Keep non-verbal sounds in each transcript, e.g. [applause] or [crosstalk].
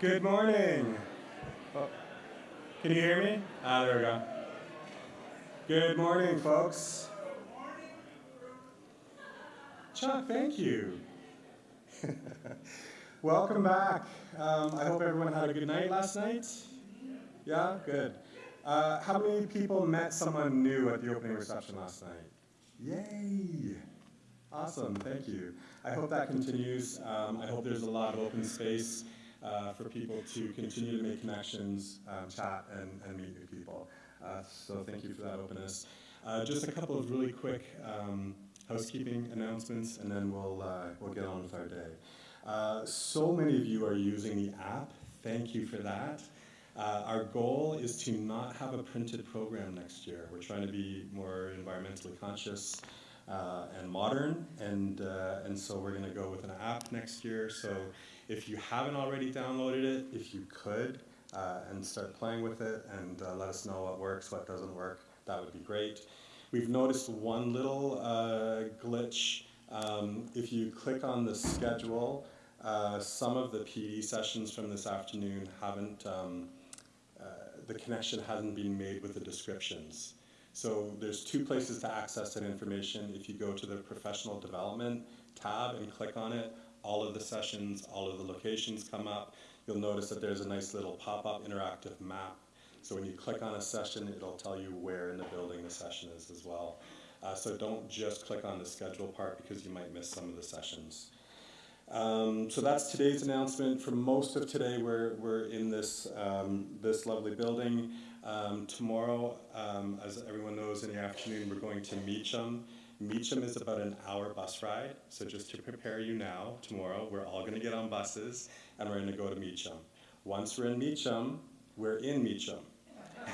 Good morning. Oh, can you hear me? Ah, there we go. Good morning, folks. Chuck, thank you. [laughs] Welcome back. Um, I hope everyone had a good night last night. Yeah, good. Uh, how many people met someone new at the opening reception last night? Yay! Awesome, thank you. I hope that continues. Um, I hope there's a lot of open space uh, for people to continue to make connections, um, chat, and, and, meet new people. Uh, so thank you for that openness. Uh, just a couple of really quick um, housekeeping announcements, and then we'll, uh, we'll get on with our day. Uh, so many of you are using the app. Thank you for that. Uh, our goal is to not have a printed program next year. We're trying to be more environmentally conscious uh, and modern, and, uh, and so we're going to go with an app next year. So if you haven't already downloaded it, if you could, uh, and start playing with it and uh, let us know what works, what doesn't work, that would be great. We've noticed one little uh, glitch. Um, if you click on the schedule, uh, some of the PD sessions from this afternoon haven't, um, uh, the connection hasn't been made with the descriptions. So there's two places to access that information. If you go to the professional development tab and click on it, all of the sessions, all of the locations come up. You'll notice that there's a nice little pop-up interactive map. So when you click on a session, it'll tell you where in the building the session is as well. Uh, so don't just click on the schedule part because you might miss some of the sessions. Um, so that's today's announcement. For most of today, we're, we're in this, um, this lovely building. Um, tomorrow, um, as everyone knows, in the afternoon, we're going to Meacham. Meacham is about an hour bus ride, so just to prepare you now, tomorrow, we're all going to get on buses and we're to go to Meacham. Once we're in Meacham, we're in Meacham. [laughs]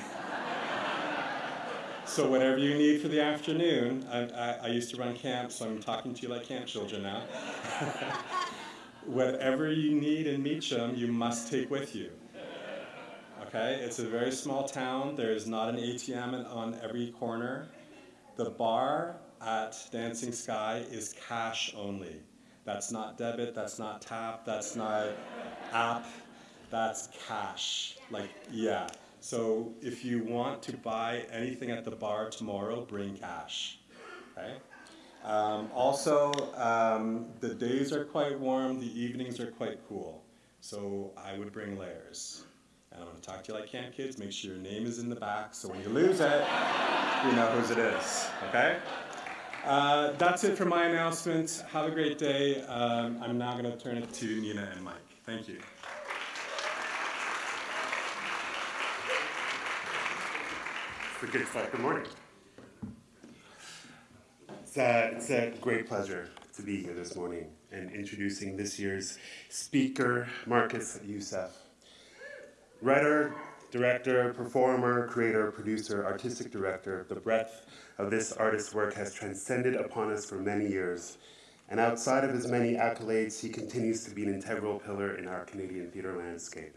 so whatever you need for the afternoon, I, I, I, used to run camp, so I'm talking to you like camp children now. [laughs] whatever you need in Meacham, you must take with you. Okay, it's a very small town. There is not an ATM on every corner. The bar at Dancing Sky is cash only. That's not debit, that's not tap, that's not app, that's cash. Like, yeah. So if you want to buy anything at the bar tomorrow, bring cash. Okay? Um, also, um, the days are quite warm, the evenings are quite cool. So I would bring layers. And I'm going to talk to you like camp kids. Make sure your name is in the back so when you lose it, you know whose it is. Okay? Uh, that's it for my announcements. Have a great day. Um, I'm now going to turn it to Nina and Mike. Thank you. Good. Good morning. It's a, it's a great pleasure to be here this morning and introducing this year's speaker, Marcus Youssef. Writer, director, performer, creator, producer, artistic director, the breadth of this artist's work has transcended upon us for many years. And outside of his many accolades, he continues to be an integral pillar in our Canadian theater landscape.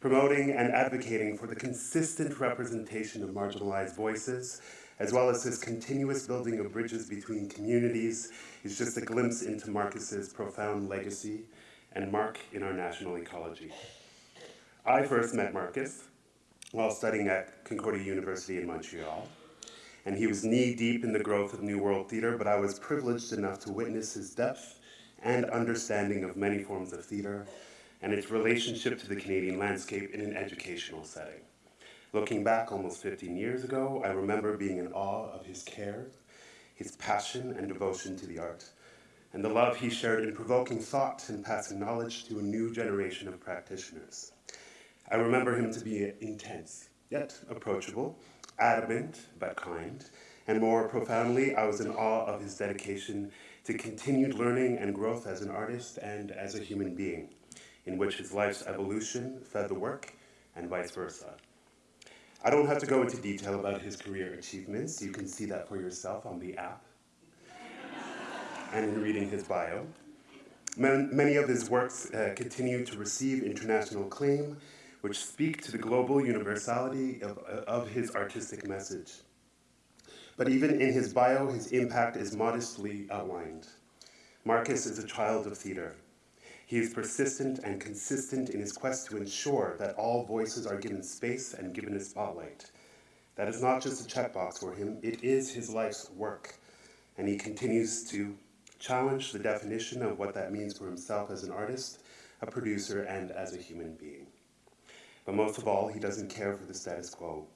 Promoting and advocating for the consistent representation of marginalized voices, as well as his continuous building of bridges between communities, is just a glimpse into Marcus's profound legacy and mark in our national ecology. I first met Marcus while studying at Concordia University in Montreal and he was knee deep in the growth of Neworld Theatre, but I was privileged enough to witness his depth and understanding of many forms of theatre and its relationship to the Canadian landscape in an educational setting. Looking back almost 15 years ago, I remember being in awe of his care, his passion and devotion to the art, and the love he shared in provoking thought and passing knowledge to a new generation of practitioners. I remember him to be intense, yet approachable, adamant but kind, and more profoundly, I was in awe of his dedication to continued learning and growth as an artist and as a human being, in which his life's evolution fed the work and vice versa. I don't have to go into detail about his career achievements. You can see that for yourself on the app [laughs] and in reading his bio. Many of his works uh, continue to receive international acclaim which speak to the global universality of, of his artistic message. But even in his bio, his impact is modestly outlined. Marcus is a child of theater. He is persistent and consistent in his quest to ensure that all voices are given space and given a spotlight. That is not just a checkbox for him, it is his life's work. And he continues to challenge the definition of what that means for himself as an artist, a producer, and as a human being. But most of all, he doesn't care for the status quo.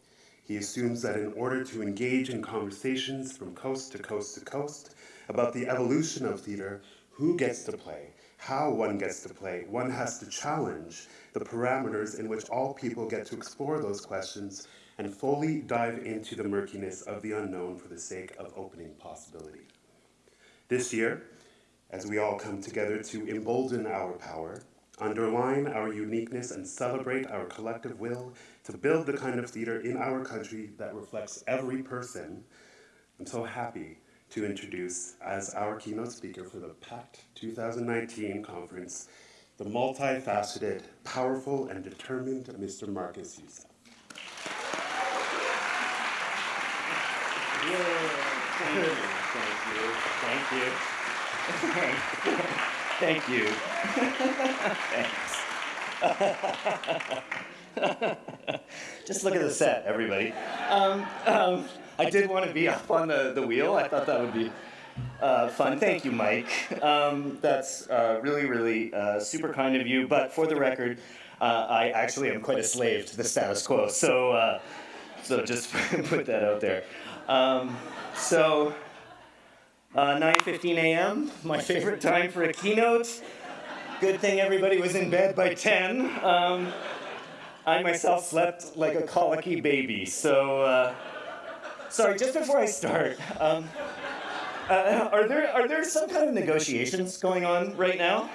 He assumes that in order to engage in conversations from coast to coast to coast about the evolution of theater, who gets to play, how one gets to play, one has to challenge the parameters in which all people get to explore those questions and fully dive into the murkiness of the unknown for the sake of opening possibility. This year, as we all come together to embolden our power, underline our uniqueness, and celebrate our collective will to build the kind of theater in our country that reflects every person, I'm so happy to introduce as our keynote speaker for the PACT 2019 conference, the multifaceted, powerful, and determined Mr. Marcus Youssef. Thank you. Thank you. Thank you. [laughs] [laughs] Thanks. [laughs] Just look at the set, everybody. Um, um, I did want to be up on the, the wheel. I thought that would be uh, fun. Thank you, Mike. [laughs] Um, that's uh, really, really uh, super kind of you. But for the record, uh, I actually am quite a slave to the status quo. So, uh, so just put that out there. Um, so, uh, 9:15 a.m. My favorite time for a keynote. Good thing everybody was in bed by 10. Um, I myself slept like a colicky baby. So, uh, sorry. Just before I start, um, uh, are there are there some kind of negotiations going on right now?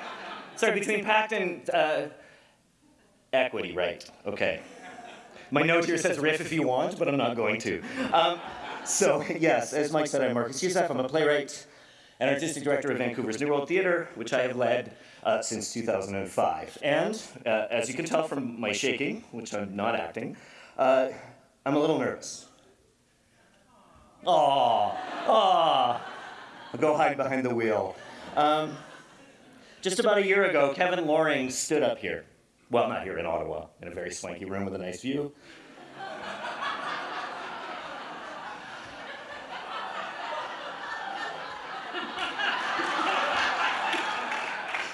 Sorry, between PACT and uh, equity, right? Okay. My note here says riff if you want, but I'm not going to. Um, so, [laughs] yes, as Mike said, I'm Marcus Youssef. I'm a playwright and artistic director of Vancouver's Neworld Theatre, which I have led uh, since 2005. And uh, as you can tell from my shaking, which I'm not acting, uh, I'm a little nervous. Aw, aw. I'll go hide behind the wheel. Um, just about a year ago, Kevin Loring stood up here. Well, not here in Ottawa, in a very swanky room with a nice view.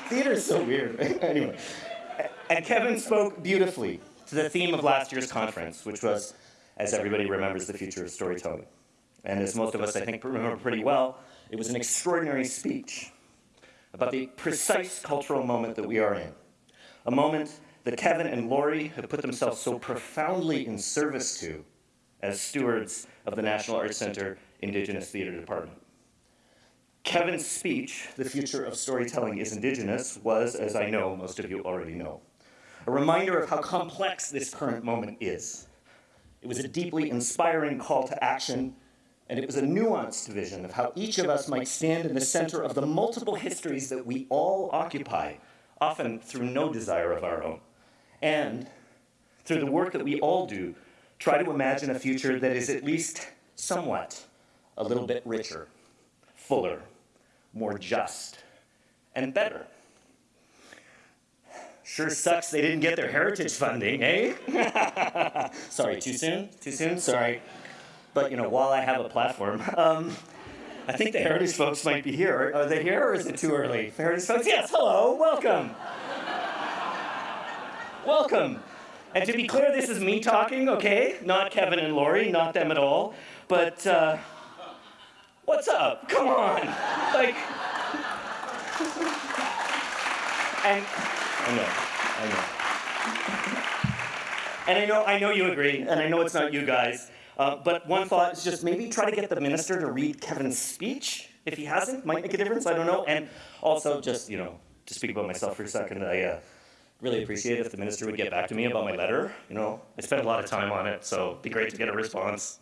Theater is so weird. [laughs] anyway, and Kevin spoke beautifully to the theme of last year's conference, which was, as everybody remembers, the future of storytelling. And as most of us, I think, remember pretty well, it was an extraordinary speech about the precise cultural moment that we are in. A moment that Kevin and Lori have put themselves so profoundly in service to as stewards of the National Arts Center Indigenous Theater Department. Kevin's speech, The Future of Storytelling is Indigenous, was, as I know most of you already know, a reminder of how complex this current moment is. It was a deeply inspiring call to action, and it was a nuanced vision of how each of us might stand in the center of the multiple histories that we all occupy, often through no desire of our own. And through the work that we all do, try to imagine a future that is at least somewhat a little bit richer, fuller, more just, and better. Sure sucks they didn't get their heritage funding, eh? [laughs] Sorry, too soon? Too soon? Sorry. But, you know, while I have a platform, um, I think the heritage folks might be here. Are they here or is it too early? Heritage folks, yes, hello, welcome. welcome. And to be clear, this is me talking, okay? Not Kevin and Lori, not them at all. But, uh, what's up? Come on. Like, and I know, I know. And I know, I know you agree, and I know it's not you guys. Uh, but one thought is just maybe try to get the minister to read Kevin's speech. If he hasn't, might make a difference. I don't know. And also, just you know, to speak about myself for a second, I uh, really appreciate if the minister would get back to me about my letter. You know, I spent a lot of time on it, so it'd be great to get a response.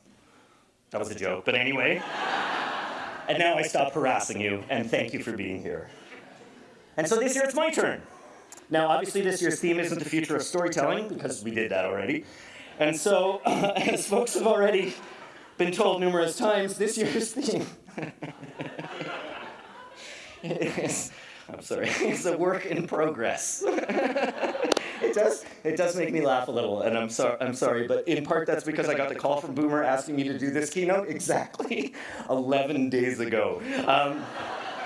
That was a joke, but anyway. And now I stop harassing you, and thank you for being here. And so this year it's my turn. Now, obviously, this year's theme isn't the future of storytelling, because we did that already. And so, uh, [laughs] as folks have already been told numerous times, this year's theme [laughs] is I'm sorry, [laughs] it's a work in progress. It does it does make me laugh a little, and I'm sorry I'm sorry, but in part that's because I got the call from Boomer asking me to do this keynote exactly [laughs] 11 days ago. Um,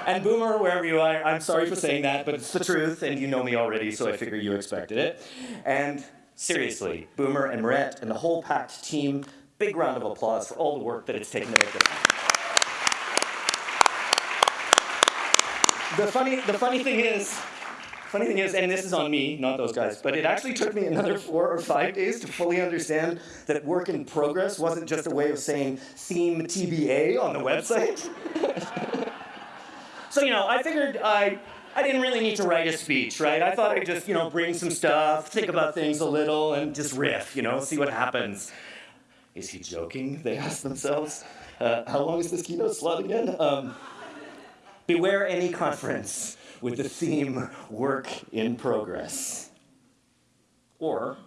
and Boomer, wherever you are, I'm sorry for saying that, but it's the truth, and you know me already, so I figure you expected it. And seriously, Boomer and Moret and the whole PACT team, big round of applause for all the work that it's taken to make this. The funny, the funny thing is, funny thing is, and this is on me, not those guys, but it actually took me another four or five days to fully understand that work in progress wasn't just a way of saying theme TBA on the website. [laughs] So, you know, I figured I, I didn't really need to write a speech, right? I thought I'd just, you know, bring some stuff, think about things a little, and just riff, you know, see what happens. Is he joking? They ask themselves. Uh, how long is this keynote slot again? Um, beware any conference with the theme work in progress. Or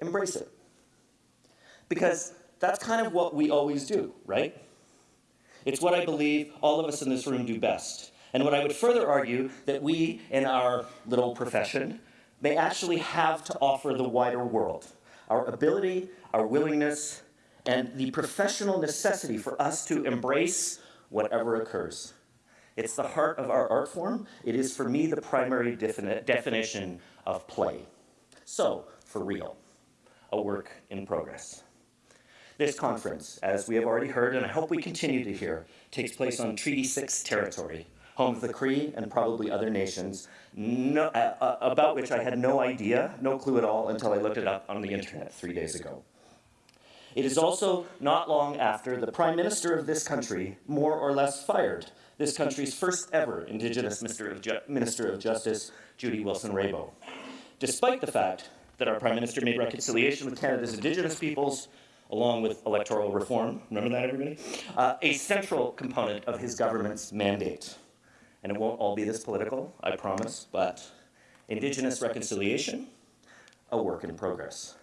embrace it. Because that's kind of what we always do, right? It's what I believe all of us in this room do best. And what I would further argue that we in our little profession may actually have to offer the wider world. Our ability, our willingness, and the professional necessity for us to embrace whatever occurs. It's the heart of our art form. It is, for me, the primary defini definition of play. So, for real, a work in progress. This conference, as we have already heard, and I hope we continue to hear, takes place on Treaty 6 territory, home of the Cree and probably other nations, no, uh, uh, about which I had no idea, no clue at all, until I looked it up on the internet three days ago. It is also not long after the Prime Minister of this country more or less fired this country's first ever Indigenous Minister of, Minister of Justice, Jody Wilson-Raybould, despite the fact that our Prime Minister made reconciliation with Canada's Indigenous peoples along with electoral reform, remember that everybody? Uh, a central component of his government's mandate. And it won't all be this political, I promise, but Indigenous reconciliation, a work in progress.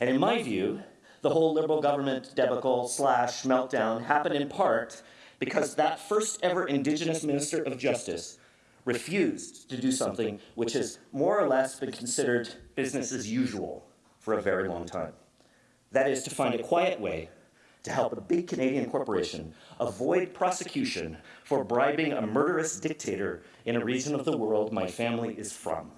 And in my view, the whole Liberal government debacle slash meltdown happened in part because that first ever Indigenous Minister of Justice refused to do something which has more or less been considered business as usual for a very long time. That is to find a quiet way to help a big Canadian corporation avoid prosecution for bribing a murderous dictator in a region of the world my family is from,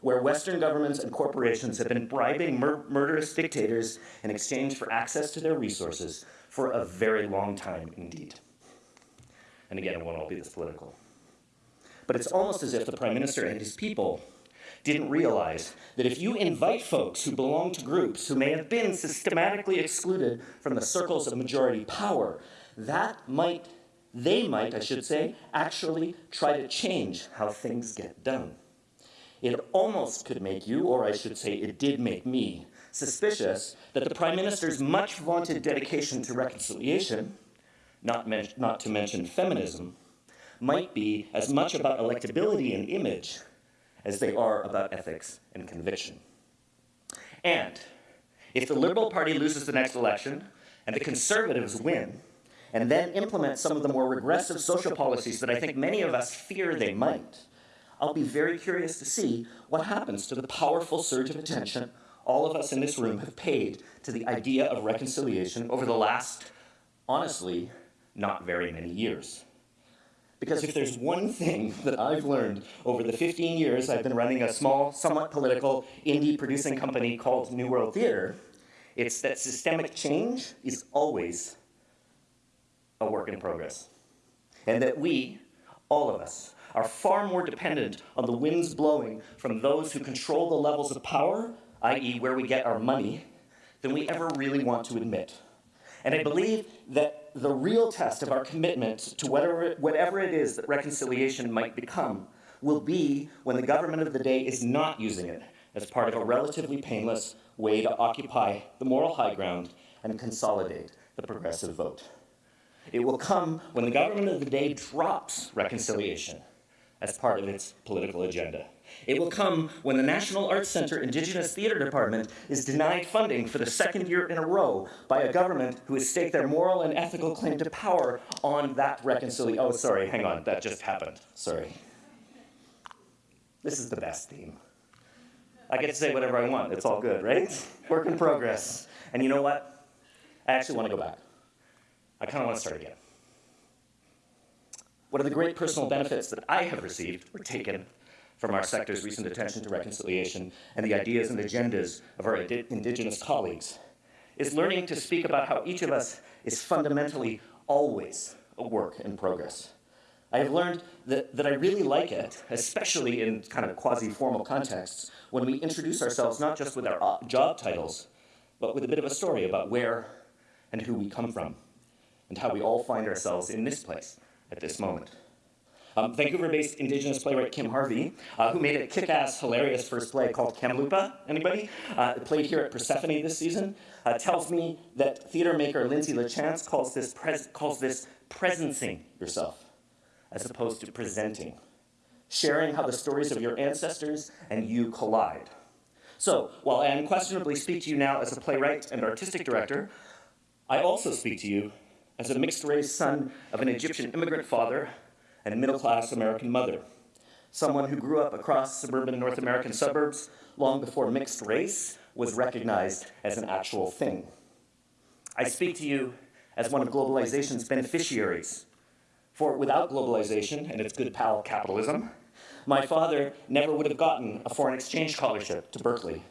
where Western governments and corporations have been bribing mur murderous dictators in exchange for access to their resources for a very long time indeed. And again, it won't all be this political. But it's almost as if the Prime Minister and his people didn't realize that if you invite folks who belong to groups who may have been systematically excluded from the circles of majority power, that might, they might, I should say, actually try to change how things get done. It almost could make you, or I should say it did make me, suspicious that the Prime Minister's much vaunted dedication to reconciliation, not, not to mention feminism, might be as much about electability and image as they are about ethics and conviction. And if the Liberal Party loses the next election and the Conservatives win, and then implement some of the more regressive social policies that I think many of us fear they might, I'll be very curious to see what happens to the powerful surge of attention all of us in this room have paid to the idea of reconciliation over the last, honestly, not very many years. Because if there's one thing that I've learned over the 15 years I've been running a small, somewhat political, indie producing company called Neworld Theater, it's that systemic change is always a work in progress. And that we, all of us, are far more dependent on the winds blowing from those who control the levels of power, i.e. where we get our money, than we ever really want to admit. And I believe that the real test of our commitment to whatever, whatever it is that reconciliation might become will be when the government of the day is not using it as part of a relatively painless way to occupy the moral high ground and consolidate the progressive vote. It will come when the government of the day drops reconciliation as part of its political agenda. It will come when the National Arts Center Indigenous Theater Department is denied funding for the second year in a row by a government who has staked their moral and ethical claim to power on that reconciliation. Oh, sorry, hang on, that just happened. Sorry. This is the best theme. I get to say whatever I want. It's all good, right? Work in progress. And you know what? I actually want to go back. I kind of want to start again. One of the great personal benefits that I have received or taken from our sector's recent attention to reconciliation and the ideas and agendas of our Indigenous colleagues is learning to speak about how each of us is fundamentally always a work in progress. I have learned that, that I really like it, especially in kind of quasi-formal contexts, when we introduce ourselves not just with our uh, job titles, but with a bit of a story about where and who we come from, and how we all find ourselves in this place at this moment. Um, Vancouver-based Indigenous playwright Kim Harvey, uh, who made a kick-ass, hilarious first play called Kamloopa, anybody? Uh, played here at Persephone this season, uh, tells me that theater maker Lindsay Lachance calls this, calls this presencing yourself as opposed to presenting, sharing how the stories of your ancestors and you collide. So, while I unquestionably speak to you now as a playwright and artistic director, I also speak to you as a mixed-race son of an Egyptian immigrant father and middle-class American mother, someone who grew up across suburban North American suburbs long before mixed race was recognized as an actual thing. I speak to you as one of globalization's beneficiaries, for without globalization and its good pal capitalism, my father never would have gotten a foreign exchange scholarship to Berkeley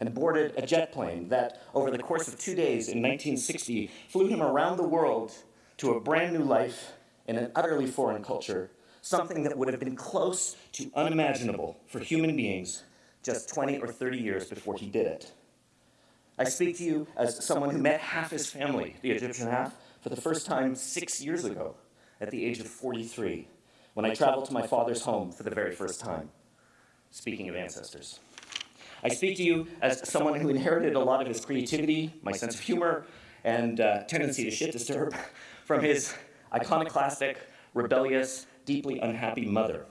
and boarded a jet plane that, over the course of two days in 1960, flew him around the world to a brand new life in an utterly foreign culture, something that would have been close to unimaginable for human beings just 20 or 30 years before he did it. I speak to you as someone who met half his family, the Egyptian half, for the first time six years ago at the age of 43 when I traveled to my father's home for the very first time. Speaking of ancestors. I speak to you as someone who inherited a lot of his creativity, my sense of humor, and uh, tendency to shit disturb [laughs] from his iconoclastic, rebellious, deeply unhappy mother,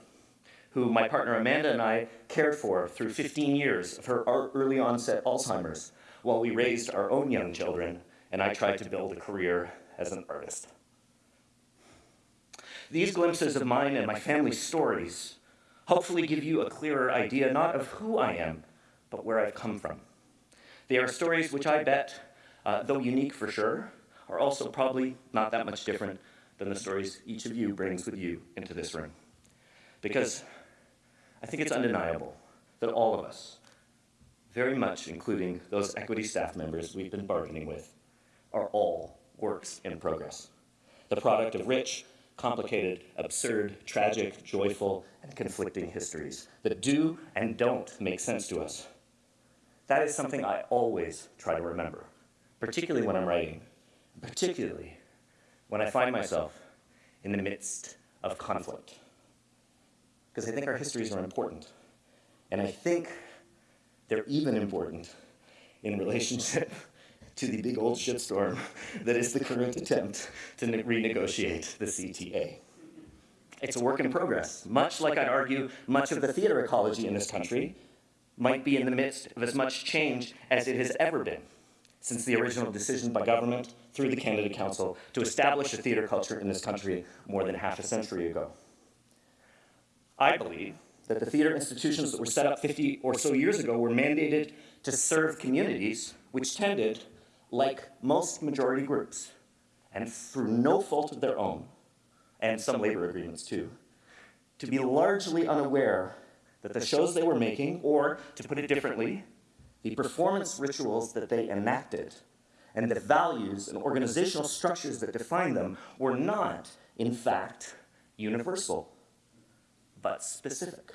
who my partner Amanda and I cared for through 15 years of her early onset Alzheimer's while we raised our own young children and I tried to build a career as an artist. These glimpses of mine and my family's stories hopefully give you a clearer idea not of who I am, but where I've come from. They are stories which I bet, uh, though unique for sure, are also probably not that much different than the stories each of you brings with you into this room. Because I think it's undeniable that all of us, very much including those equity staff members we've been bargaining with, are all works in progress. The product of rich, complicated, absurd, tragic, joyful, and conflicting histories that do and don't make sense to us. That is something I always try to remember, particularly when I'm writing, particularly when I find myself in the midst of conflict. Because I think our histories are important. And I think they're even important in relationship [laughs] to the big old shitstorm that is the current attempt to renegotiate the CTA. It's a work in progress, much like I'd argue much of the theater ecology in this country might be in the midst of as much change as it has ever been since the original decision by government through the Canada Council to establish a theater culture in this country more than half a century ago. I believe that the theater institutions that were set up 50 or so years ago were mandated to serve communities which tended like most majority groups, and through no fault of their own, and some labor agreements too, to be largely unaware that the shows they were making, or to put it differently, the performance rituals that they enacted, and the values and organizational structures that define them were not, in fact, universal, but specific.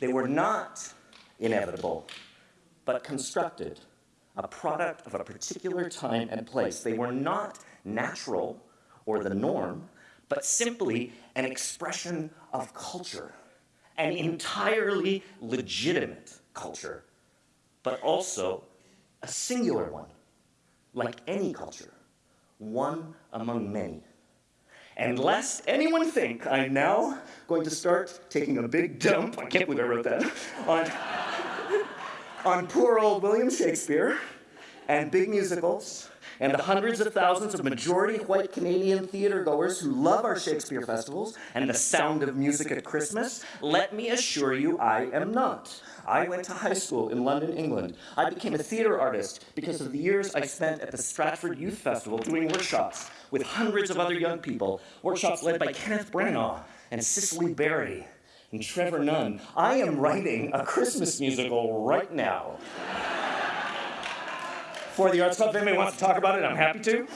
They were not inevitable, but constructed a product of a particular time and place. They were not natural or the norm, but simply an expression of culture, an entirely legitimate culture, but also a singular one, like any culture, one among many. And lest anyone think I'm now going to start taking a big dump, I can't believe I wrote that, on, on poor old William Shakespeare and big musicals and the hundreds of thousands of majority white Canadian theater goers who love our Shakespeare festivals and the sound of music at Christmas, let me assure you I am not. I went to high school in London, England. I became a theater artist because of the years I spent at the Stratford Youth Festival doing workshops with hundreds of other young people, workshops led by Kenneth Branagh and Cicely Berry and Trevor Nunn. I am writing a Christmas musical right now. For the Arts Club, if anybody wants to talk about it, I'm happy to.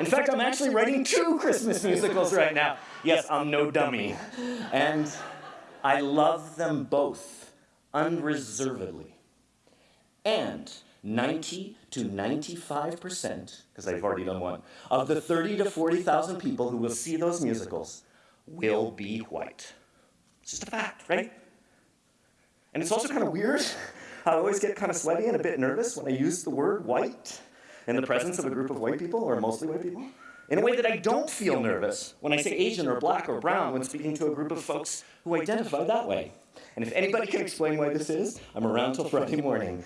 In fact, I'm actually writing two Christmas musicals right now. Yes, I'm no dummy. And I love them both unreservedly. And 90 to 95%, because I've already done one, of the 30 to 40,000 people who will see those musicals will be white. It's just a fact, right? And it's also kind of weird. [laughs] I always get kind of sweaty and a bit nervous when I use the word white in the presence of a group of white people, or mostly white people, in a way that I don't feel nervous when I say Asian or black or brown when speaking to a group of folks who identify that way. And if anybody can explain why this is, I'm around till Friday morning.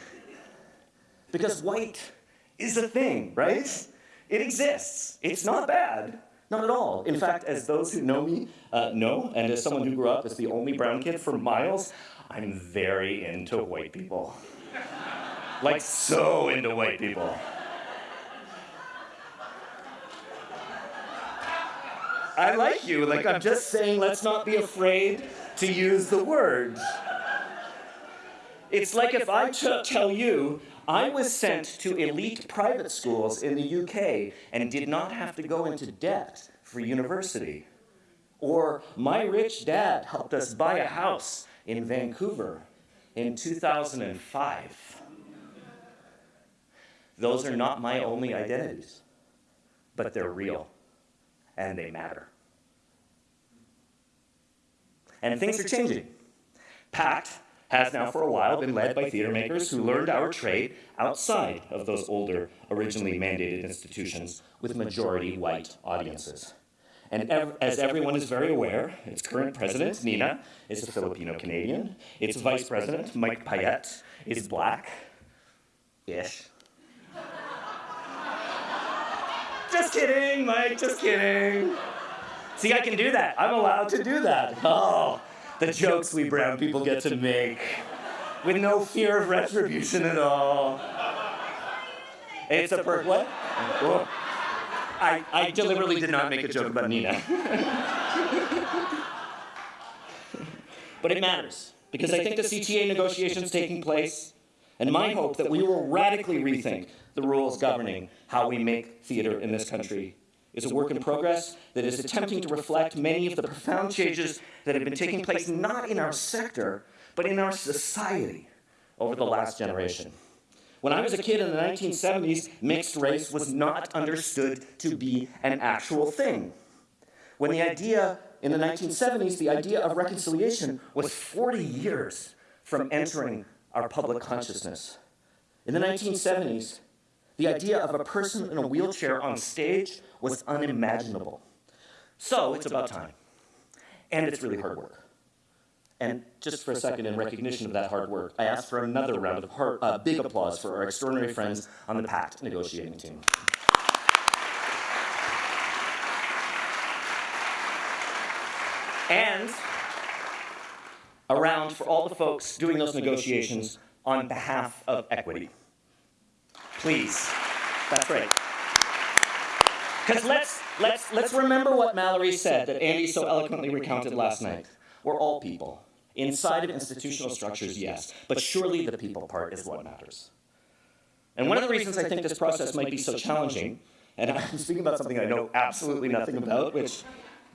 Because white is a thing, right? It exists. It's not bad. Not at all. In fact, as those who know me uh, know, and as someone who grew up as the only brown kid for miles, I'm very into white people. [laughs] like, so into white people. I like you. Like, I'm just saying, let's not be afraid to use the word. It's like if I tell you I was sent to elite private schools in the UK and did not have to go into debt for university. Or my rich dad helped us buy a house in Vancouver in 2005. Those are not my only identities, but they're real and they matter. And things are changing. PACT has now for a while been led by theater makers who learned our trade outside of those older, originally mandated institutions with majority white audiences. And ev as everyone is very aware, its current president, Nina, is a Filipino Canadian. Its vice president, Mike Payette, is black just kidding, Mike, just kidding. See, I can do that. I'm allowed to do that. Oh, the jokes we brown people get to make with no fear of retribution at all. It's a per what? Whoa. I, I deliberately did not make a joke about Nina. [laughs] but it matters, because I think the CTA negotiations taking place, and my hope that we will radically rethink the rules governing how we make theater in this country is a work in progress that is attempting to reflect many of the profound changes that have been taking place not in our sector, but in our society over the last generation. When I was a kid in the 1970s, mixed race was not understood to be an actual thing. When the idea in the 1970s, the idea of reconciliation was 40 years from entering our public consciousness. In the 1970s, the idea of a person in a wheelchair on stage was unimaginable. So it's about time. And it's really hard work. And just for a second, in recognition of that hard work, I ask for another round of hard, uh, big applause for our extraordinary friends on the PACT negotiating team. And a round for all the folks doing those negotiations on behalf of equity. Please. That's right. Because let's, let's, let's remember what Mallory said that Andy so eloquently recounted last night. We're all people. Inside of institutional structures, yes, but surely the people part is what matters. And one of the reasons I think this process might be so challenging, and I'm speaking about something I know absolutely nothing about, which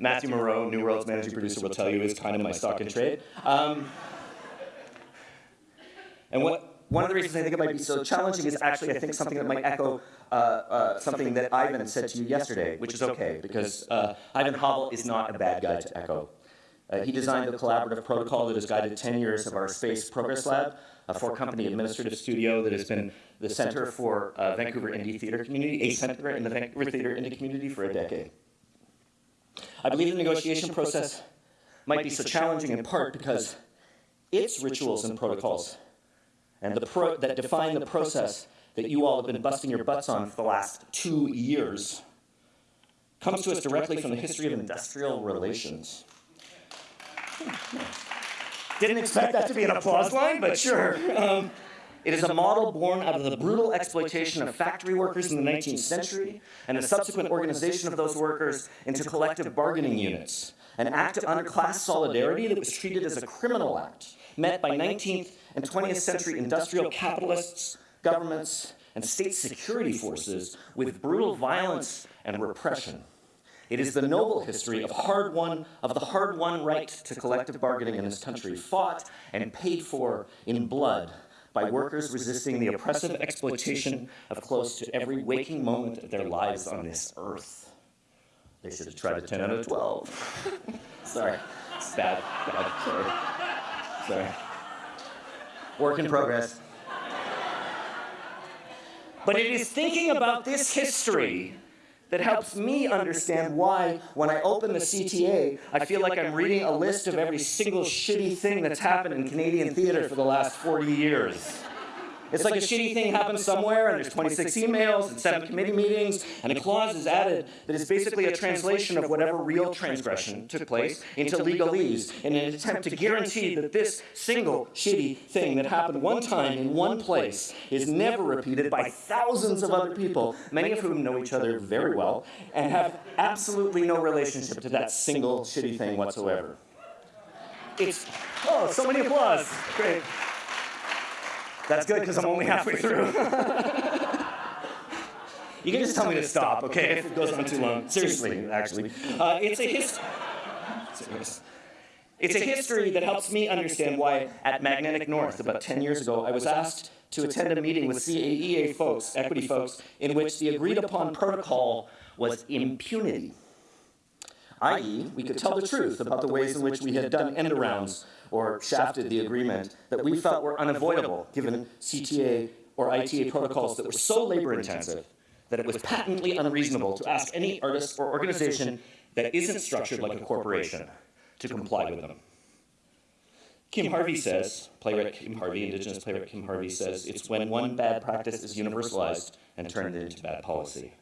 Matthew Moreau, Neworld's managing producer, will tell you is kind of my stock in trade. Um, [laughs] and what, one of the reasons I think it might be so challenging is actually, I think, something that might echo uh, uh, something that Ivan said to you yesterday, which is okay, because uh, Ivan Havel is not a bad guy to echo. Uh, he designed the collaborative protocol that has guided 10 years of our Space Progress Lab, a four-company administrative studio that has been the center for uh, Vancouver Indie Theater Community, a center in the Vancouver Theater Indie Community for a decade. I believe the negotiation process might be so challenging in part because its rituals and protocols and the pro- that define the process that you all have been busting your butts on for the last two years comes to us directly from the history of industrial relations. Didn't expect that to be an applause line, but sure. Um, it is a model born out of the brutal exploitation of factory workers in the 19th century and the subsequent organization of those workers into collective bargaining units, an act of underclass solidarity that was treated as a criminal act, met by 19th and 20th century industrial capitalists, governments, and state security forces with brutal violence and repression. It is the noble history of hard won of the hard won right to collective bargaining in this country, fought and paid for in blood by workers resisting the oppressive exploitation of close to every waking moment of their lives on this earth. They should have tried a 10 out of 12. [laughs] Sorry. It's bad. Bad. Sorry. Sorry. Work in progress. But it is thinking about this history that helps me understand why, when I open the CTA, I feel like I'm reading a list of every single shitty thing that's happened in Canadian theatre for the last 40 years. It's like a shitty thing happens somewhere, and there's 26 emails and seven committee meetings, and a clause is added that is basically a translation of whatever real transgression took place into legalese in an attempt to guarantee that this single shitty thing that happened one time in one place is never repeated by thousands of other people, many of whom know each other very well, and have absolutely no relationship to that single shitty thing whatsoever. It's, oh, so many applause. Great. That's good because I'm only halfway through. [laughs] you can just tell me to stop, okay, if it goes on too long. Seriously, actually. Uh, it's a history. It's a history that helps me understand why at Magnetic North, about 10 years ago, I was asked to attend a meeting with CAEA folks, equity folks, in which the agreed upon protocol was impunity. I.e., we could tell the truth about the ways in which we had done end arounds or shafted the agreement that we felt were unavoidable given CTA or ITA protocols that were so labor intensive that it was patently unreasonable to ask any artist or organization that isn't structured like a corporation to comply with them. Kim Harvey says, playwright Kim Harvey, Indigenous playwright Kim Harvey says, it's when one bad practice is universalized and turned into bad policy.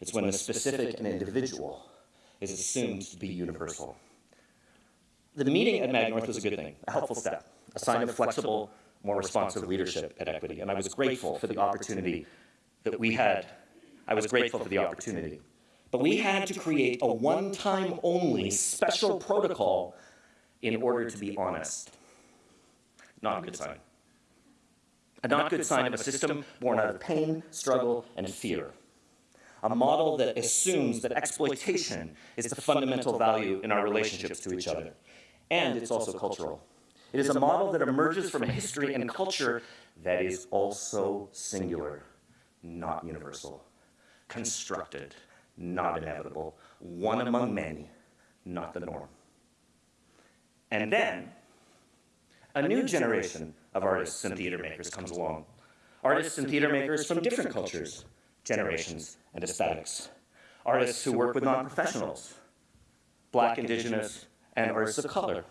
It's when the specific and individual is assumed to be universal. The meeting at Mag North was a good thing, a helpful step, a sign of flexible, more responsive leadership at Equity. And I was grateful for the opportunity that we had. I was grateful for the opportunity. But we had to create a one time only special protocol in order to be honest. Not a good sign. A not good sign of a system born out of pain, struggle, and fear. A model that assumes that exploitation is the fundamental value in our relationships to each other and it's also cultural. It is a model that emerges from a history and culture that is also singular, not universal, constructed, not inevitable, one among many, not the norm. And then, a new generation of artists and theater makers comes along. Artists and theater makers from different cultures, generations, and aesthetics. Artists who work with non professionals, black, indigenous, and artists of color.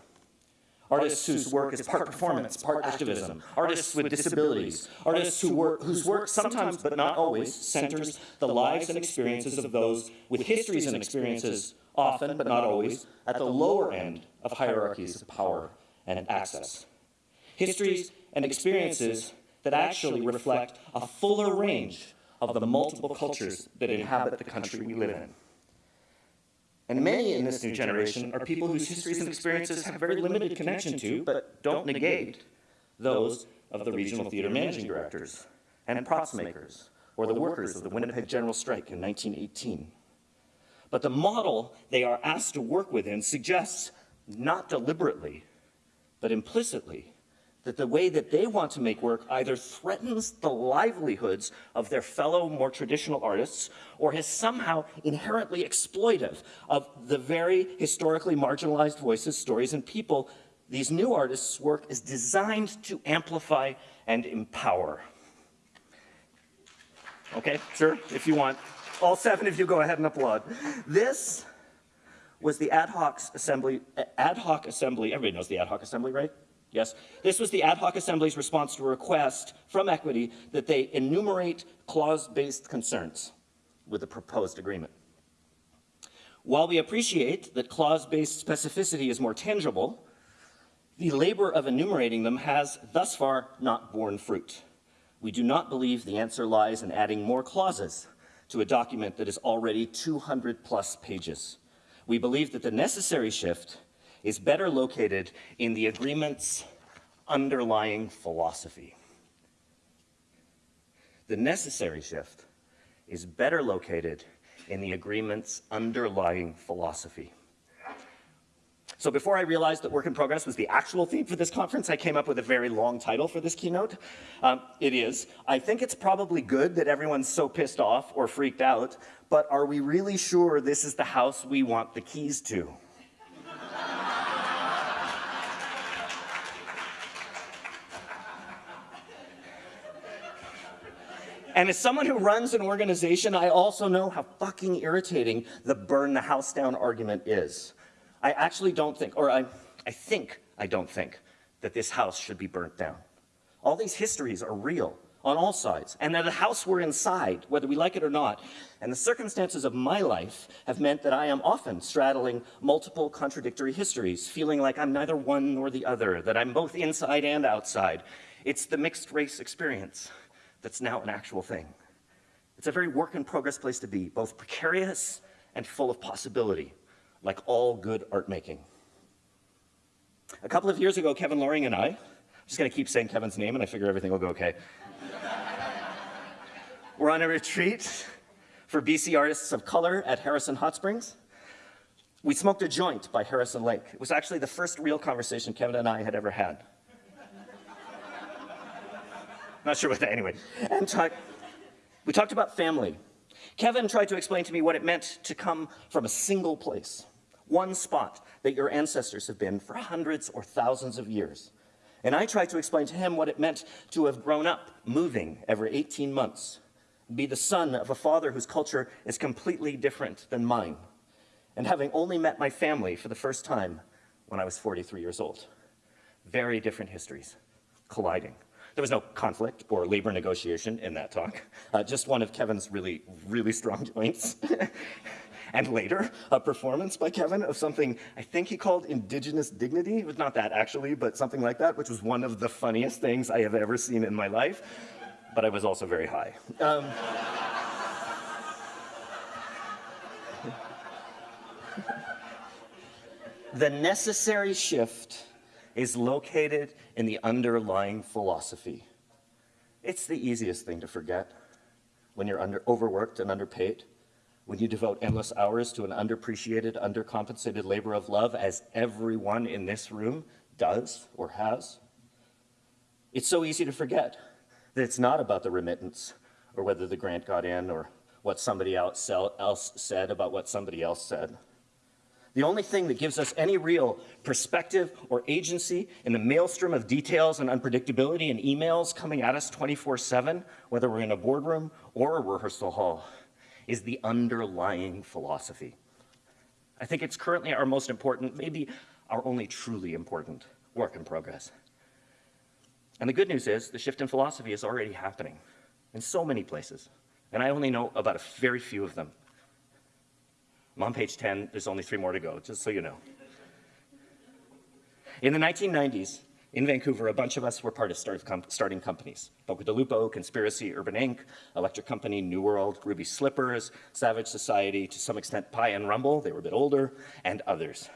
Artists whose work is part performance, part activism. Artists with disabilities. Artists who work, whose work sometimes, but not always, centers the lives and experiences of those with histories and experiences, often, but not always, at the lower end of hierarchies of power and access. Histories and experiences that actually reflect a fuller range of the multiple cultures that inhabit the country we live in. And many in this new generation are people whose histories and experiences have very limited connection to, but don't negate, those of the regional theater managing directors and props makers or the workers of the Winnipeg General Strike in 1918. But the model they are asked to work within suggests, not deliberately, but implicitly, that the way that they want to make work either threatens the livelihoods of their fellow more traditional artists or is somehow inherently exploitive of the very historically marginalized voices, stories, and people these new artists' work is designed to amplify and empower. Okay, sure, if you want. All seven of you go ahead and applaud. This was the ad hoc assembly, ad hoc assembly, everybody knows the ad hoc assembly, right? Yes. This was the ad hoc assembly's response to a request from Equity that they enumerate clause-based concerns with the proposed agreement. While we appreciate that clause-based specificity is more tangible, the labor of enumerating them has thus far not borne fruit. We do not believe the answer lies in adding more clauses to a document that is already 200 plus pages. We believe that the necessary shift is better located in the agreement's underlying philosophy. The necessary shift is better located in the agreement's underlying philosophy. So before I realized that work in progress was the actual theme for this conference, I came up with a very long title for this keynote. Um, it is, I think it's probably good that everyone's so pissed off or freaked out, but are we really sure this is the house we want the keys to? And as someone who runs an organization, I also know how fucking irritating the burn the house down argument is. I actually don't think, or I, I think I don't think, that this house should be burnt down. All these histories are real on all sides, and that the house we're inside, whether we like it or not. And the circumstances of my life have meant that I am often straddling multiple contradictory histories, feeling like I'm neither one nor the other, that I'm both inside and outside. It's the mixed race experience that's now an actual thing. It's a very work in progress place to be, both precarious and full of possibility, like all good art making. A couple of years ago, Kevin Loring and I, I'm just gonna keep saying Kevin's name and I figure everything will go okay. [laughs] We're on a retreat for BC Artists of Color at Harrison Hot Springs. We smoked a joint by Harrison Lake. It was actually the first real conversation Kevin and I had ever had. Not sure what that, anyway. And talk, we talked about family. Kevin tried to explain to me what it meant to come from a single place, one spot that your ancestors have been for hundreds or thousands of years. And I tried to explain to him what it meant to have grown up moving every 18 months, be the son of a father whose culture is completely different than mine, and having only met my family for the first time when I was 43 years old. Very different histories colliding. There was no conflict or labor negotiation in that talk, uh, just one of Kevin's really, really strong joints. [laughs] and later, a performance by Kevin of something I think he called indigenous dignity. It was not that actually, but something like that, which was one of the funniest things I have ever seen in my life. But I was also very high. Um, [laughs] the necessary shift is located in the underlying philosophy. It's the easiest thing to forget when you're under, overworked and underpaid, when you devote endless hours to an underappreciated, undercompensated labor of love, as everyone in this room does or has. It's so easy to forget that it's not about the remittance or whether the grant got in or what somebody else said about what somebody else said. The only thing that gives us any real perspective or agency in the maelstrom of details and unpredictability and emails coming at us 24 7, whether we're in a boardroom or a rehearsal hall, is the underlying philosophy. I think it's currently our most important, maybe our only truly important work in progress. And the good news is the shift in philosophy is already happening in so many places. And I only know about a very few of them. I'm on page 10, there's only three more to go, just so you know. In the 1990s, in Vancouver, a bunch of us were part of start com starting companies. Boca del Lupo, Conspiracy, Urban Ink, Electric Company, Neworld, Ruby Slippers, Savage Society, to some extent Pi and Rumble, they were a bit older, and others.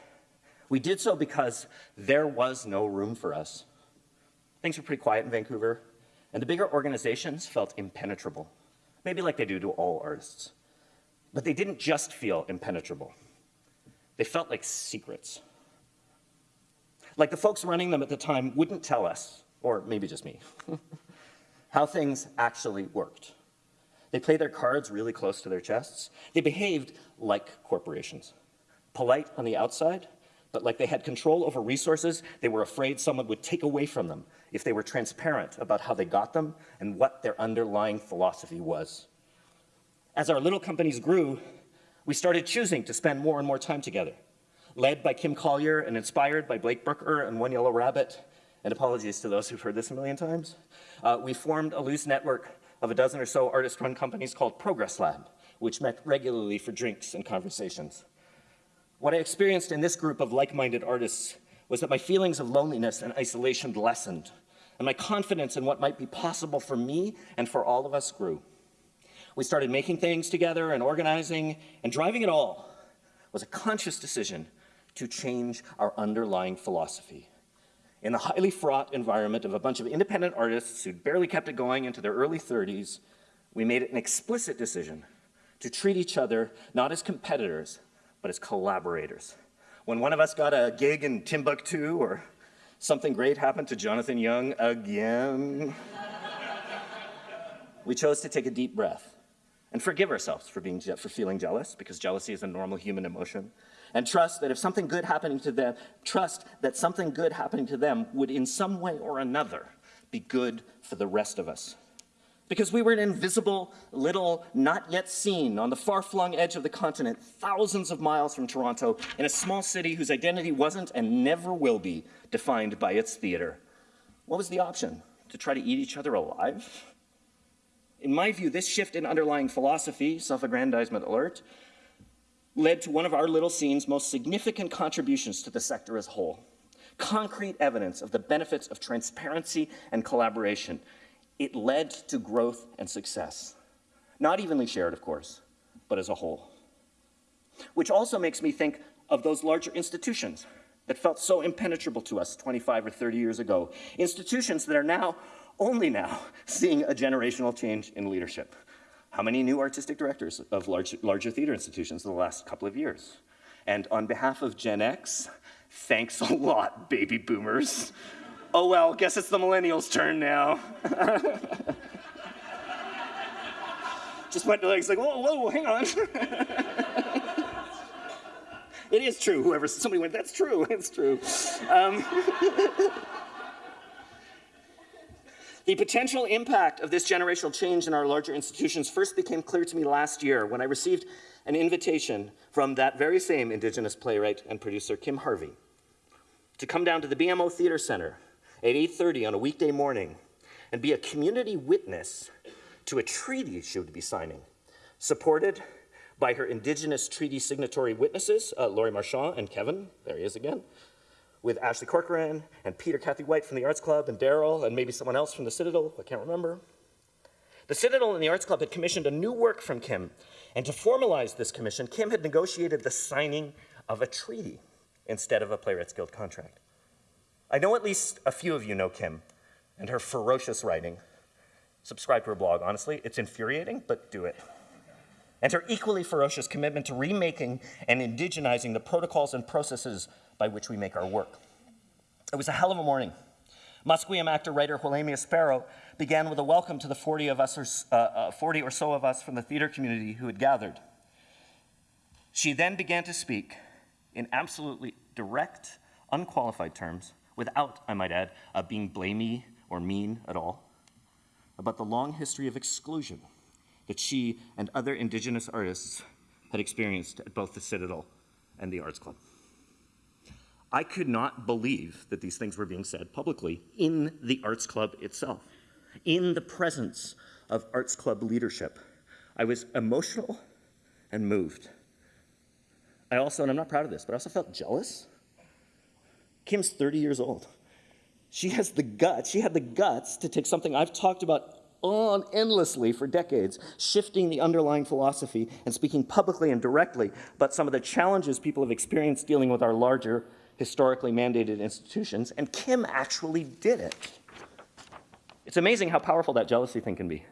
We did so because there was no room for us. Things were pretty quiet in Vancouver, and the bigger organizations felt impenetrable, maybe like they do to all artists. But they didn't just feel impenetrable. They felt like secrets. Like the folks running them at the time wouldn't tell us, or maybe just me, [laughs] how things actually worked. They played their cards really close to their chests. They behaved like corporations, polite on the outside, but like they had control over resources they were afraid someone would take away from them if they were transparent about how they got them and what their underlying philosophy was. As our little companies grew, we started choosing to spend more and more time together, led by Kim Collier and inspired by Blake Brooker and One Yellow Rabbit, and apologies to those who've heard this a million times, uh, we formed a loose network of a dozen or so artist-run companies called Progress Lab, which met regularly for drinks and conversations. What I experienced in this group of like-minded artists was that my feelings of loneliness and isolation lessened, and my confidence in what might be possible for me and for all of us grew. We started making things together and organizing, and driving it all was a conscious decision to change our underlying philosophy. In the highly fraught environment of a bunch of independent artists who'd barely kept it going into their early 30s, we made it an explicit decision to treat each other not as competitors, but as collaborators. When one of us got a gig in Timbuktu or something great happened to Jonathan Young again, [laughs] we chose to take a deep breath and forgive ourselves for, being, for feeling jealous, because jealousy is a normal human emotion, and trust that if something good happening to them, trust that something good happening to them would in some way or another be good for the rest of us. Because we were an invisible, little, not yet seen on the far-flung edge of the continent, thousands of miles from Toronto, in a small city whose identity wasn't and never will be defined by its theater. What was the option? To try to eat each other alive? In my view, this shift in underlying philosophy, self-aggrandizement alert, led to one of our little scene's most significant contributions to the sector as a whole. Concrete evidence of the benefits of transparency and collaboration. It led to growth and success. Not evenly shared, of course, but as a whole. Which also makes me think of those larger institutions that felt so impenetrable to us 25 or 30 years ago. Institutions that are now, only now, seeing a generational change in leadership. How many new artistic directors of large, larger theater institutions in the last couple of years? And on behalf of Gen X, thanks a lot, baby boomers. Oh well, guess it's the millennials' turn now. [laughs] Just went to like, like, whoa, whoa, hang on. [laughs] it is true, whoever, somebody went, that's true, it's true. Um, [laughs] The potential impact of this generational change in our larger institutions first became clear to me last year when I received an invitation from that very same Indigenous playwright and producer, Kim Harvey, to come down to the BMO Theatre Center at 8.30 on a weekday morning and be a community witness to a treaty she would be signing, supported by her Indigenous treaty signatory witnesses, uh, Lori Marchand and Kevin, there he is again, with Ashlie Corcoran and Peter Cathie White from the Arts Club and Daryl and maybe someone else from the Citadel, I can't remember. The Citadel and the Arts Club had commissioned a new work from Kim, and to formalize this commission, Kim had negotiated the signing of a treaty instead of a Playwrights Guild contract. I know at least a few of you know Kim and her ferocious writing. Subscribe to her blog, honestly, it's infuriating, but do it. And her equally ferocious commitment to remaking and indigenizing the protocols and processes by which we make our work. It was a hell of a morning. Musqueam actor writer Quelemia Sparrow began with a welcome to the 40, of us or, uh, uh, 40 or so of us from the theater community who had gathered. She then began to speak in absolutely direct, unqualified terms, without, I might add, uh, being blamey or mean at all, about the long history of exclusion that she and other Indigenous artists had experienced at both the Citadel and the Arts Club. I could not believe that these things were being said publicly in the Arts Club itself, in the presence of Arts Club leadership. I was emotional and moved. I also, and I'm not proud of this, but I also felt jealous. Kim's 30 years old. She has the guts, she had the guts to take something I've talked about on endlessly for decades, shifting the underlying philosophy and speaking publicly and directly about some of the challenges people have experienced dealing with our larger historically mandated institutions, and Kim actually did it. It's amazing how powerful that jealousy thing can be.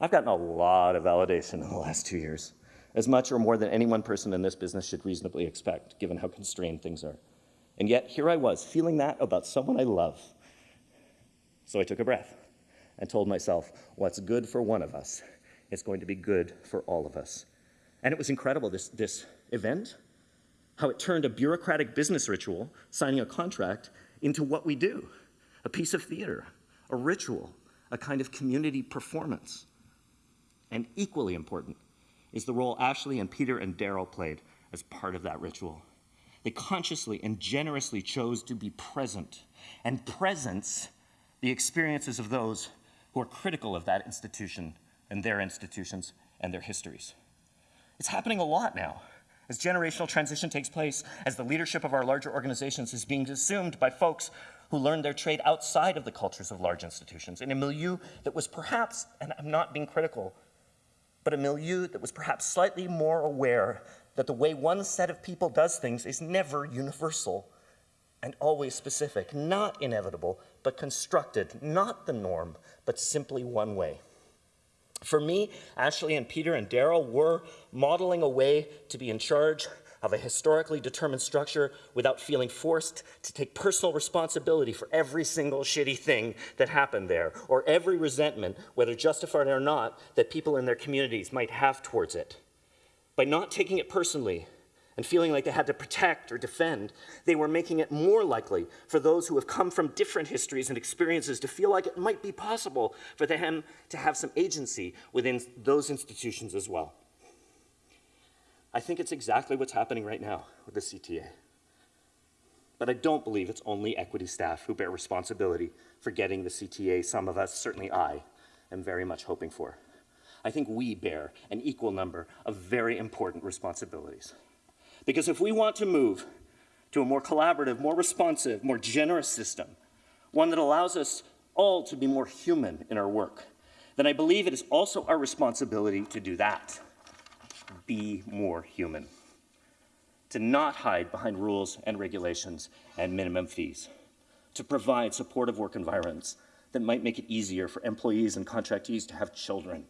I've gotten a lot of validation in the last two years, as much or more than any one person in this business should reasonably expect, given how constrained things are. And yet, here I was, feeling that about someone I love. So I took a breath and told myself, what's good for one of us is going to be good for all of us. And it was incredible, this, this event how it turned a bureaucratic business ritual, signing a contract, into what we do, a piece of theater, a ritual, a kind of community performance. And equally important is the role Ashlie and Peter and Daryl played as part of that ritual. They consciously and generously chose to be present, and presence the experiences of those who are critical of that institution and their institutions and their histories. It's happening a lot now. As generational transition takes place, as the leadership of our larger organizations is being assumed by folks who learned their trade outside of the cultures of large institutions, in a milieu that was perhaps, and I'm not being critical, but a milieu that was perhaps slightly more aware that the way one set of people does things is never universal and always specific, not inevitable, but constructed, not the norm, but simply one way. For me, Ashlie and Peter and Daryl were modeling a way to be in charge of a historically determined structure without feeling forced to take personal responsibility for every single shitty thing that happened there, or every resentment, whether justified or not, that people in their communities might have towards it. By not taking it personally, and feeling like they had to protect or defend, they were making it more likely for those who have come from different histories and experiences to feel like it might be possible for them to have some agency within those institutions as well. I think it's exactly what's happening right now with the CTA. But I don't believe it's only equity staff who bear responsibility for getting the CTA some of us, certainly I, am very much hoping for. I think we bear an equal number of very important responsibilities. Because if we want to move to a more collaborative, more responsive, more generous system, one that allows us all to be more human in our work, then I believe it is also our responsibility to do that. Be more human. To not hide behind rules and regulations and minimum fees. To provide supportive work environments that might make it easier for employees and contractees to have children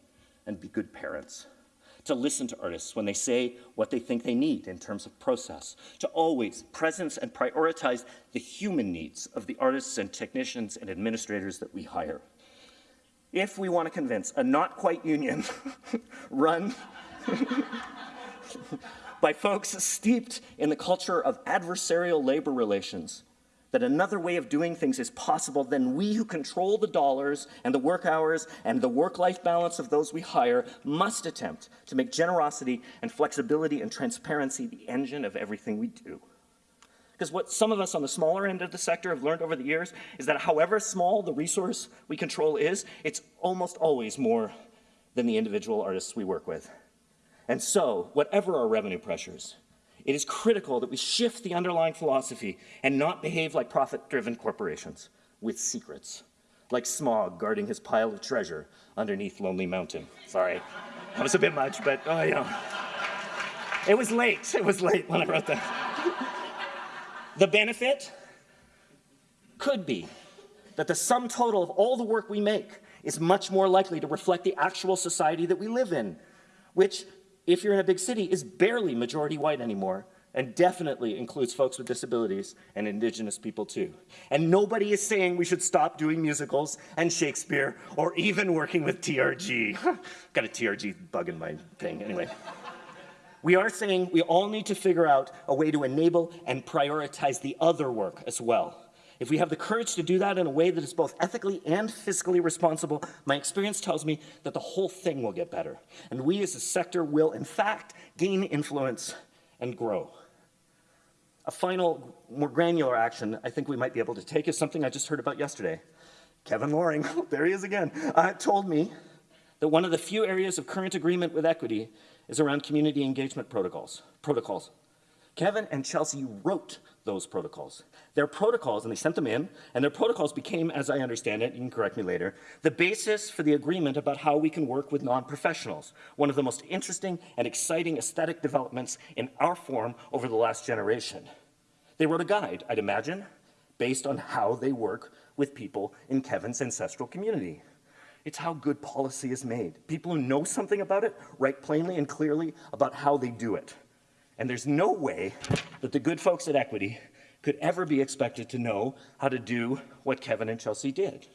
and be good parents to listen to artists when they say what they think they need in terms of process, to always presence and prioritize the human needs of the artists and technicians and administrators that we hire. If we want to convince a not quite union [laughs] run [laughs] by folks steeped in the culture of adversarial labor relations, that another way of doing things is possible, then we who control the dollars and the work hours and the work-life balance of those we hire must attempt to make generosity and flexibility and transparency the engine of everything we do. Because what some of us on the smaller end of the sector have learned over the years is that however small the resource we control is, it's almost always more than the individual artists we work with. And so, whatever our revenue pressures, it is critical that we shift the underlying philosophy and not behave like profit-driven corporations with secrets, like Smaug guarding his pile of treasure underneath Lonely Mountain. Sorry, that was a bit much, but oh, you know. It was late, it was late when I wrote that. the benefit could be that the sum total of all the work we make is much more likely to reflect the actual society that we live in, which if you're in a big city, is barely majority white anymore and definitely includes folks with disabilities and indigenous people too. And nobody is saying we should stop doing musicals and Shakespeare or even working with TRG. [laughs] Got a TRG bug in my thing, anyway. we are saying we all need to figure out a way to enable and prioritize the other work as well. If we have the courage to do that in a way that is both ethically and fiscally responsible, my experience tells me that the whole thing will get better. And we as a sector will, in fact, gain influence and grow. A final, more granular action I think we might be able to take is something I just heard about yesterday. Kevin Loring, [laughs] there he is again, uh, told me that one of the few areas of current agreement with equity is around community engagement protocols. protocols. Kevin and Chelsea wrote those protocols. Their protocols, and they sent them in, and their protocols became, as I understand it, you can correct me later, the basis for the agreement about how we can work with non-professionals, one of the most interesting and exciting aesthetic developments in our form over the last generation. They wrote a guide, I'd imagine, based on how they work with people in Kevin's ancestral community. It's how good policy is made. People who know something about it write plainly and clearly about how they do it. And there's no way that the good folks at Equity could ever be expected to know how to do what Kevin and Chelsea did.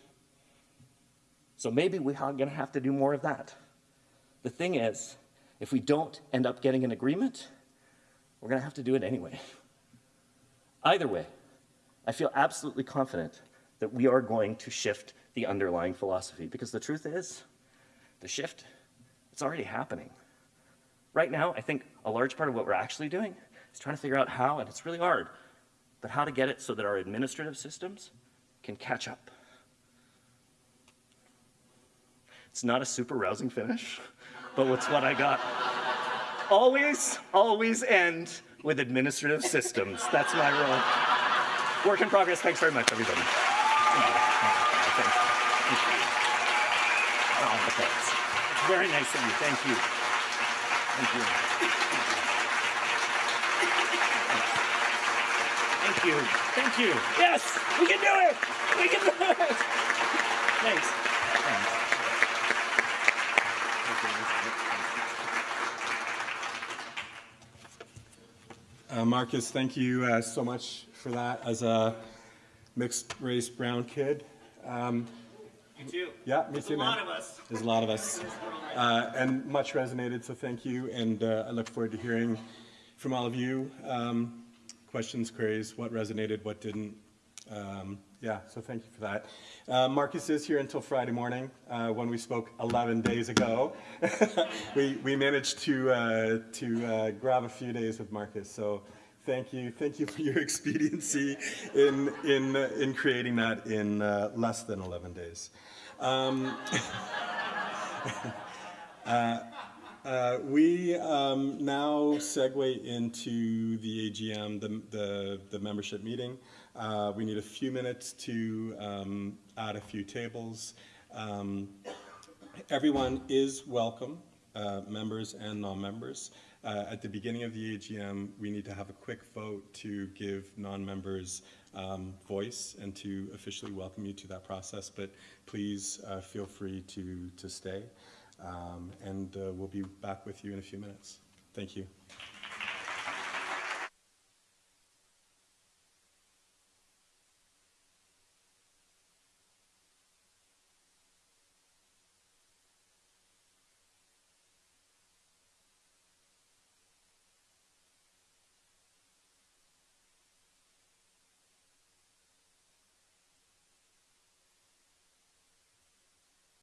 So maybe we're going to have to do more of that. The thing is, if we don't end up getting an agreement, we're going to have to do it anyway. Either way, I feel absolutely confident that we are going to shift the underlying philosophy because the truth is, the shift, it's already happening. Right now, I think a large part of what we're actually doing is trying to figure out how, and it's really hard, but how to get it so that our administrative systems can catch up. It's not a super rousing finish, but it's what I got. Always, always end with administrative systems. That's my role. Work in progress. Thanks very much, everybody. Thank you. Very nice of you. Thank you. Thank you. You. Thank you. Yes, we can do it. We can do it. Thanks. Thanks. Uh, Marcus, thank you uh, so much for that as a mixed race brown kid. Um, You too. yeah, me too, a man. lot of us. There's a lot of us. Uh, and much resonated, so thank you. And uh, I look forward to hearing from all of you. Um, questions, queries, what resonated, what didn't. Um, yeah, so thank you for that. Uh, Marcus is here until Friday morning. Uh, when we spoke 11 days ago, [laughs] we, we managed to, uh, to uh, grab a few days with Marcus. So thank you. Thank you for your [laughs] expediency in, in, uh, in creating that in uh, less than 11 days. Um, [laughs] Uh, we um, now segue into the AGM, the, the, the membership meeting. Uh, we need a few minutes to um, add a few tables. Um, everyone is welcome, uh, members and non-members. Uh, at the beginning of the AGM, we need to have a quick vote to give non-members um, voice and to officially welcome you to that process, but please uh, feel free to, to stay. Um, and uh, we'll be back with you in a few minutes. Thank you.